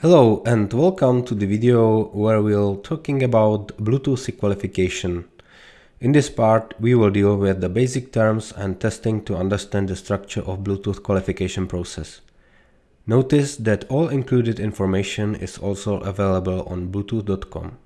Hello and welcome to the video where we'll talking about Bluetooth SIG qualification. In this part we will deal with the basic terms and testing to understand the structure of Bluetooth qualification process. Notice that all included information is also available on bluetooth.com.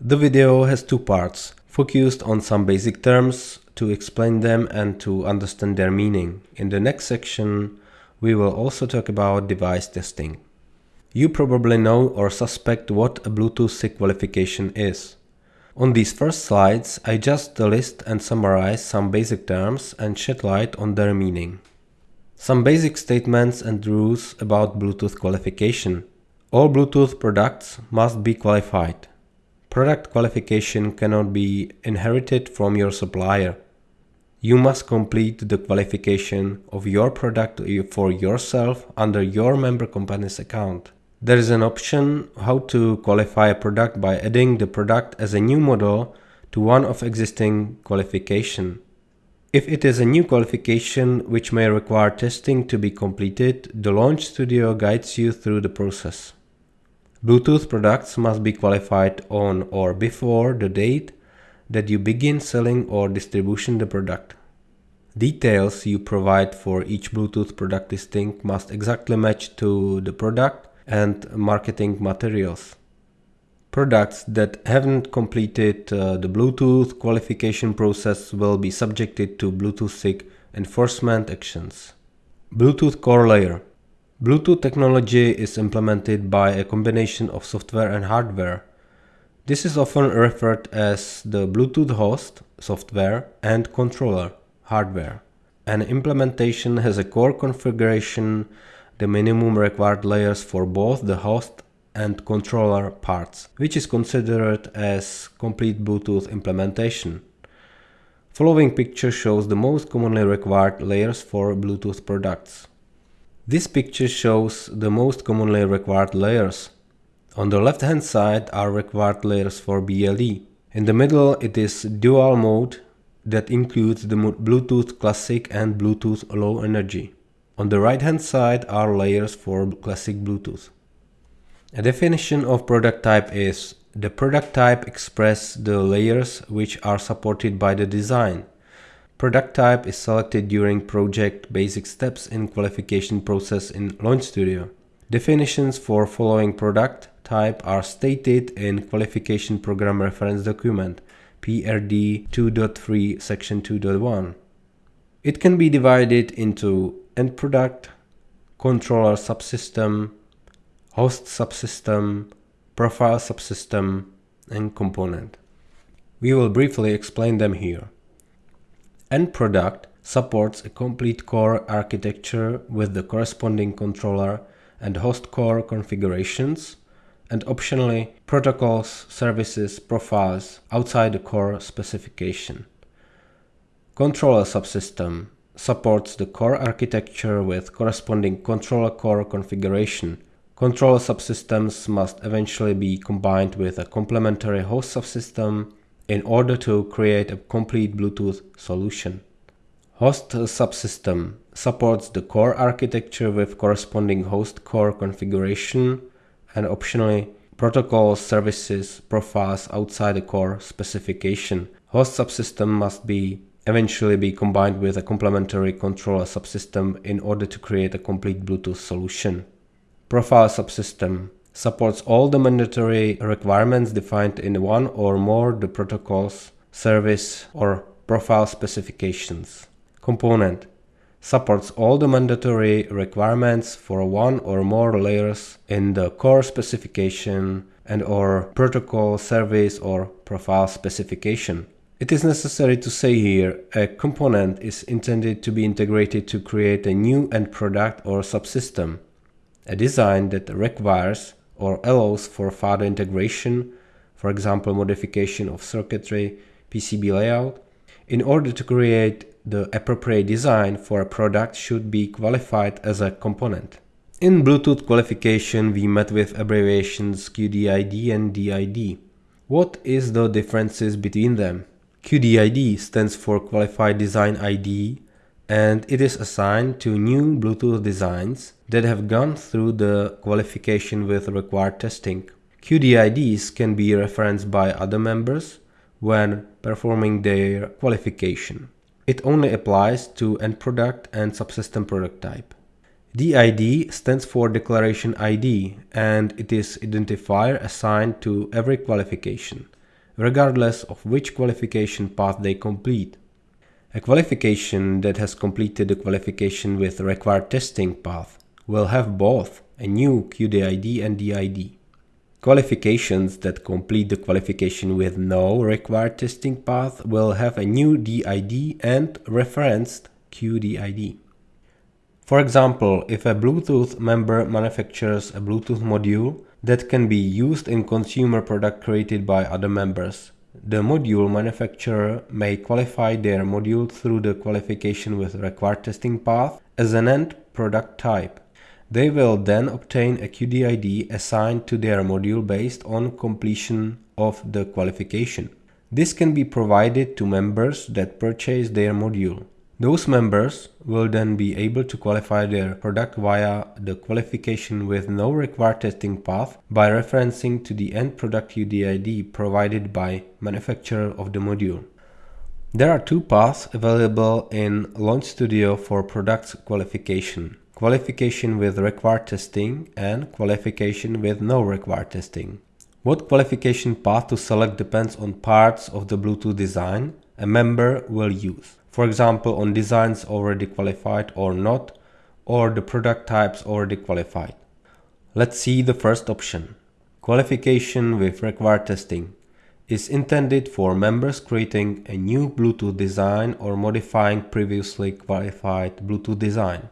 The video has two parts, focused on some basic terms to explain them and to understand their meaning. In the next section we will also talk about device testing. You probably know or suspect what a Bluetooth SIG qualification is. On these first slides, I just list and summarize some basic terms and shed light on their meaning. Some basic statements and rules about Bluetooth qualification. All Bluetooth products must be qualified. Product qualification cannot be inherited from your supplier. You must complete the qualification of your product for yourself under your member company's account. There is an option how to qualify a product by adding the product as a new model to one of existing qualification. If it is a new qualification which may require testing to be completed, the Launch Studio guides you through the process. Bluetooth products must be qualified on or before the date that you begin selling or distribution the product. Details you provide for each Bluetooth product listing must exactly match to the product and marketing materials. Products that haven't completed uh, the Bluetooth qualification process will be subjected to Bluetooth SIG enforcement actions. Bluetooth core layer. Bluetooth technology is implemented by a combination of software and hardware. This is often referred as the Bluetooth host software and controller hardware. An implementation has a core configuration the minimum required layers for both the host and controller parts, which is considered as complete Bluetooth implementation. Following picture shows the most commonly required layers for Bluetooth products. This picture shows the most commonly required layers. On the left hand side are required layers for BLE. In the middle it is dual mode that includes the Bluetooth Classic and Bluetooth Low Energy. On the right hand side are layers for classic Bluetooth. A definition of product type is the product type express the layers which are supported by the design. Product type is selected during project basic steps in qualification process in Launch Studio. Definitions for following product type are stated in Qualification Program Reference Document PRD 2.3 section 2.1. It can be divided into end product, controller subsystem, host subsystem, profile subsystem, and component. We will briefly explain them here. End product supports a complete core architecture with the corresponding controller and host core configurations, and optionally protocols, services, profiles outside the core specification. Controller subsystem supports the core architecture with corresponding controller core configuration. Controller subsystems must eventually be combined with a complementary host subsystem in order to create a complete Bluetooth solution. Host subsystem supports the core architecture with corresponding host core configuration and optionally protocols, services, profiles outside the core specification. Host subsystem must be eventually be combined with a complementary controller subsystem in order to create a complete Bluetooth solution. Profile subsystem supports all the mandatory requirements defined in one or more the protocols, service or profile specifications. Component supports all the mandatory requirements for one or more layers in the core specification and or protocol, service or profile specification. It is necessary to say here, a component is intended to be integrated to create a new end product or subsystem, a design that requires or allows for further integration, for example modification of circuitry, PCB layout, in order to create the appropriate design for a product should be qualified as a component. In Bluetooth qualification we met with abbreviations QDID and DID. What is the differences between them? QDID stands for Qualified Design ID and it is assigned to new Bluetooth designs that have gone through the qualification with required testing. QDIDs can be referenced by other members when performing their qualification. It only applies to end product and subsystem product type. DID stands for Declaration ID and it is identifier assigned to every qualification, regardless of which qualification path they complete. A qualification that has completed the qualification with required testing path will have both a new QDID and DID. Qualifications that complete the qualification with no required testing path will have a new DID and referenced QDID. For example, if a Bluetooth member manufactures a Bluetooth module that can be used in consumer product created by other members, the module manufacturer may qualify their module through the qualification with required testing path as an end product type. They will then obtain a QDID assigned to their module based on completion of the qualification. This can be provided to members that purchase their module. Those members will then be able to qualify their product via the qualification with no required testing path by referencing to the end product QDID provided by manufacturer of the module. There are two paths available in Launch Studio for product qualification. Qualification with required testing and qualification with no required testing. What qualification path to select depends on parts of the Bluetooth design a member will use for example on designs already qualified or not, or the product types already qualified. Let's see the first option. Qualification with required testing is intended for members creating a new Bluetooth design or modifying previously qualified Bluetooth design.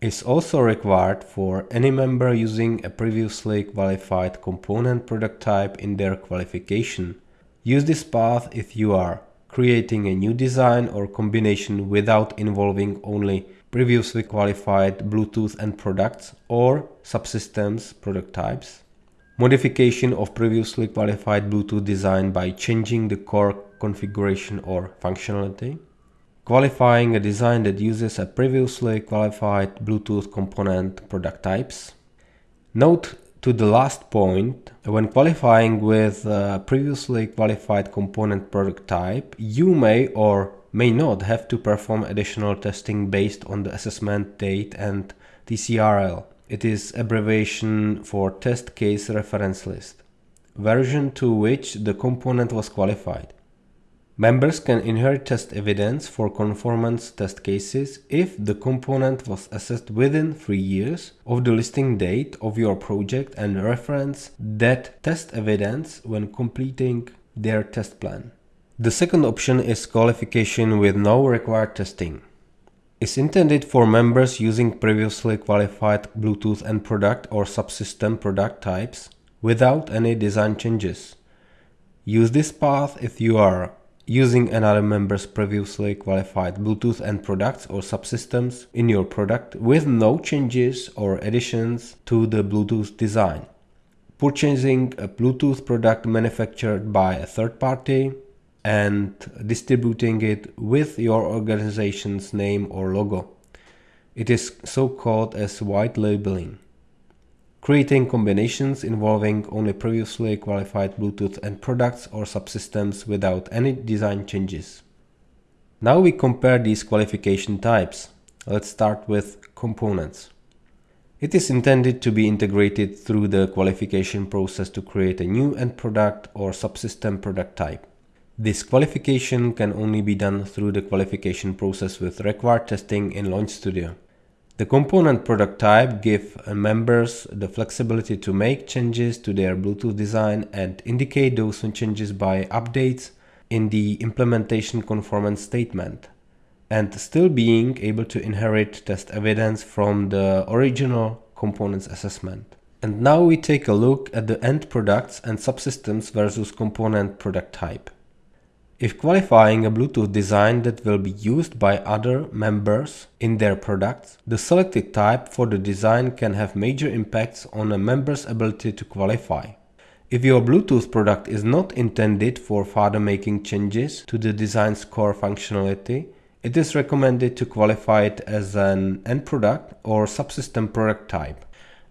It's also required for any member using a previously qualified component product type in their qualification. Use this path if you are creating a new design or combination without involving only previously qualified Bluetooth end products or subsystems product types. Modification of previously qualified Bluetooth design by changing the core configuration or functionality. Qualifying a design that uses a previously qualified Bluetooth component product types. Note to the last point, when qualifying with a previously qualified component product type, you may or may not have to perform additional testing based on the assessment date and TCRL. It is abbreviation for test case reference list, version to which the component was qualified. Members can inherit test evidence for conformance test cases if the component was assessed within 3 years of the listing date of your project and reference that test evidence when completing their test plan. The second option is qualification with no required testing. It's intended for members using previously qualified Bluetooth end product or subsystem product types without any design changes. Use this path if you are using another member's previously qualified Bluetooth end products or subsystems in your product with no changes or additions to the Bluetooth design. Purchasing a Bluetooth product manufactured by a third party and distributing it with your organization's name or logo. It is so called as white labeling creating combinations involving only previously qualified Bluetooth end products or subsystems without any design changes. Now we compare these qualification types. Let's start with components. It is intended to be integrated through the qualification process to create a new end product or subsystem product type. This qualification can only be done through the qualification process with required testing in Launch Studio. The component product type give uh, members the flexibility to make changes to their Bluetooth design and indicate those changes by updates in the implementation conformance statement and still being able to inherit test evidence from the original components assessment. And now we take a look at the end products and subsystems versus component product type. If qualifying a Bluetooth design that will be used by other members in their products, the selected type for the design can have major impacts on a member's ability to qualify. If your Bluetooth product is not intended for further making changes to the design's core functionality, it is recommended to qualify it as an end product or subsystem product type.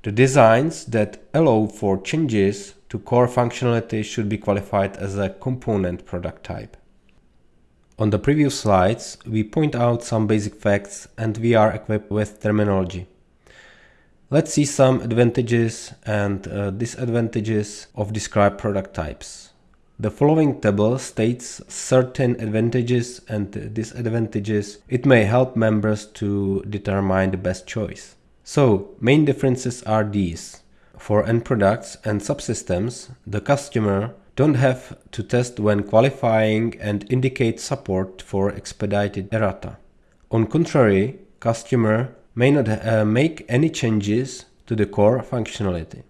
The designs that allow for changes to core functionality should be qualified as a component product type. On the previous slides, we point out some basic facts and we are equipped with terminology. Let's see some advantages and uh, disadvantages of described product types. The following table states certain advantages and disadvantages. It may help members to determine the best choice. So, main differences are these. For end products and subsystems, the customer don't have to test when qualifying and indicate support for expedited errata. On contrary, customer may not uh, make any changes to the core functionality.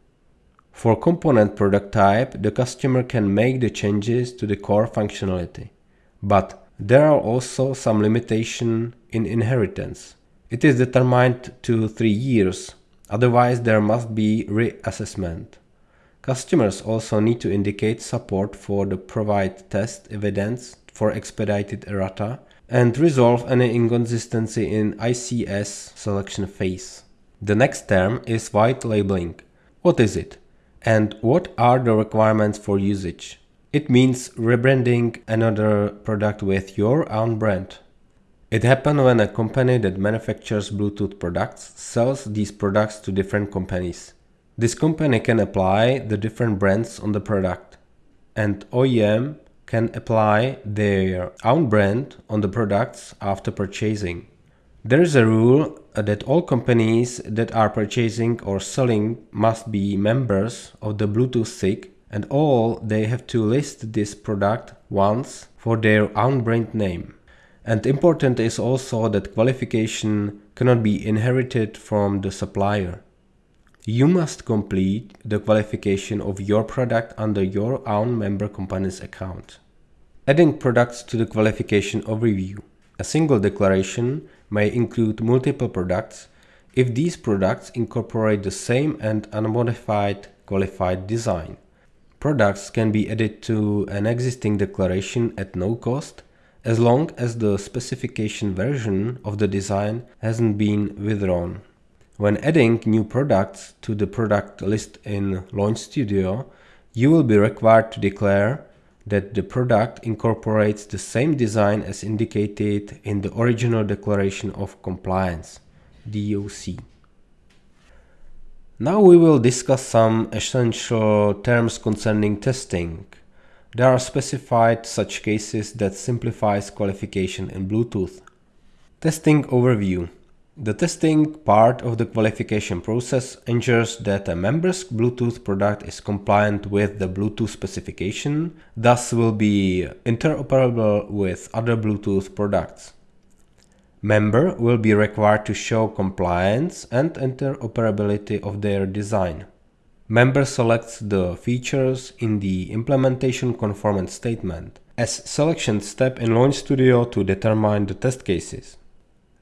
For component product type, the customer can make the changes to the core functionality. But there are also some limitation in inheritance. It is determined to 3 years, otherwise there must be reassessment. Customers also need to indicate support for the provide test evidence for expedited errata and resolve any inconsistency in ICS selection phase. The next term is white labeling. What is it? And what are the requirements for usage? It means rebranding another product with your own brand. It happens when a company that manufactures Bluetooth products sells these products to different companies. This company can apply the different brands on the product and OEM can apply their own brand on the products after purchasing. There is a rule uh, that all companies that are purchasing or selling must be members of the Bluetooth SIG and all they have to list this product once for their own brand name. And important is also that qualification cannot be inherited from the supplier. You must complete the qualification of your product under your own member company's account. Adding products to the qualification overview. A single declaration may include multiple products if these products incorporate the same and unmodified qualified design. Products can be added to an existing declaration at no cost as long as the specification version of the design hasn't been withdrawn. When adding new products to the product list in Launch Studio, you will be required to declare that the product incorporates the same design as indicated in the original Declaration of Compliance DOC. Now we will discuss some essential terms concerning testing. There are specified such cases that simplifies qualification in Bluetooth. Testing overview the testing part of the qualification process ensures that a member's Bluetooth product is compliant with the Bluetooth specification, thus will be interoperable with other Bluetooth products. Member will be required to show compliance and interoperability of their design. Member selects the features in the implementation conformance statement as selection step in Launch Studio to determine the test cases.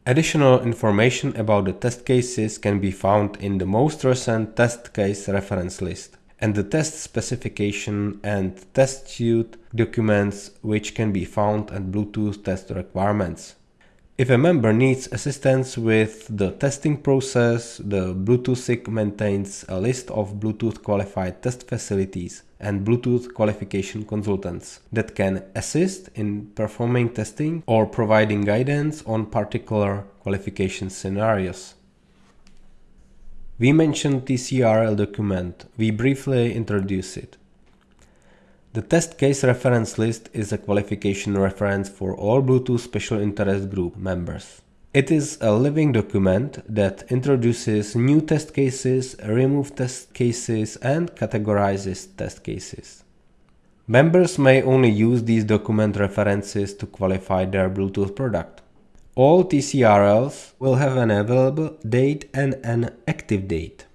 Additional information about the test cases can be found in the most recent test case reference list and the test specification and test suite documents which can be found at Bluetooth test requirements. If a member needs assistance with the testing process, the Bluetooth SIG maintains a list of Bluetooth qualified test facilities and Bluetooth qualification consultants that can assist in performing testing or providing guidance on particular qualification scenarios. We mentioned TCRL document, we briefly introduce it. The test case reference list is a qualification reference for all Bluetooth Special Interest Group members. It is a living document that introduces new test cases, removes test cases and categorizes test cases. Members may only use these document references to qualify their Bluetooth product. All TCRLs will have an available date and an active date.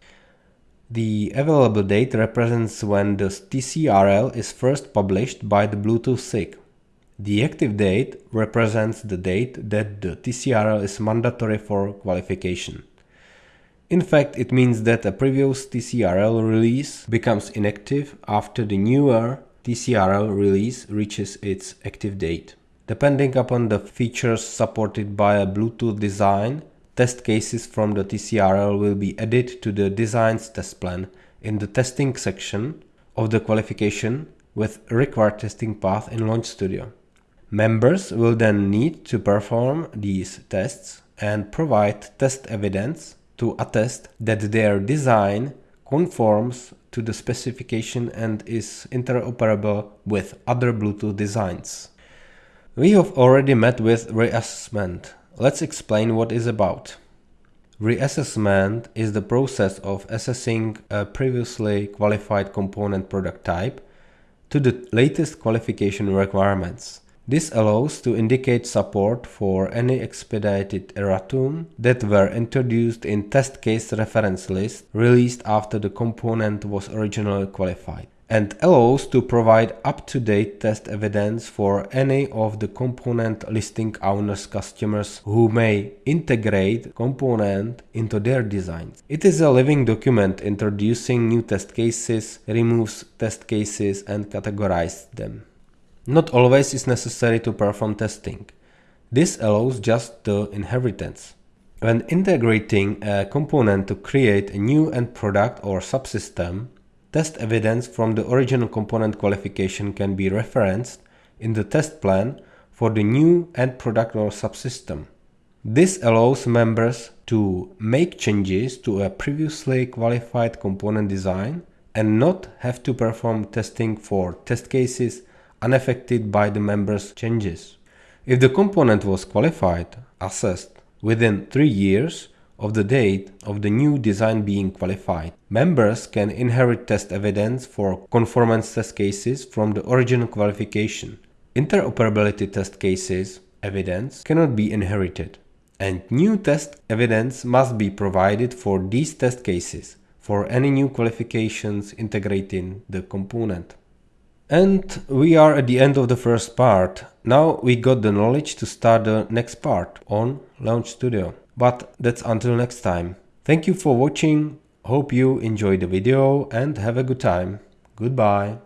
The available date represents when the TCRL is first published by the Bluetooth SIG. The active date represents the date that the TCRL is mandatory for qualification. In fact, it means that a previous TCRL release becomes inactive after the newer TCRL release reaches its active date. Depending upon the features supported by a Bluetooth design, test cases from the TCRL will be added to the designs test plan in the testing section of the qualification with required testing path in Launch Studio. Members will then need to perform these tests and provide test evidence to attest that their design conforms to the specification and is interoperable with other Bluetooth designs. We have already met with reassessment. Let's explain what is about. Reassessment is the process of assessing a previously qualified component product type to the latest qualification requirements. This allows to indicate support for any expedited erratum that were introduced in test case reference list released after the component was originally qualified and allows to provide up-to-date test evidence for any of the component listing owners customers who may integrate component into their designs. It is a living document introducing new test cases, removes test cases and categorizes them. Not always is necessary to perform testing. This allows just the inheritance. When integrating a component to create a new end product or subsystem, test evidence from the original component qualification can be referenced in the test plan for the new end product or subsystem. This allows members to make changes to a previously qualified component design and not have to perform testing for test cases unaffected by the members' changes. If the component was qualified, assessed, within 3 years of the date of the new design being qualified, members can inherit test evidence for conformance test cases from the original qualification. Interoperability test cases evidence cannot be inherited, and new test evidence must be provided for these test cases for any new qualifications integrating the component. And we are at the end of the first part. Now we got the knowledge to start the next part on Launch Studio. But that's until next time. Thank you for watching. Hope you enjoyed the video and have a good time. Goodbye.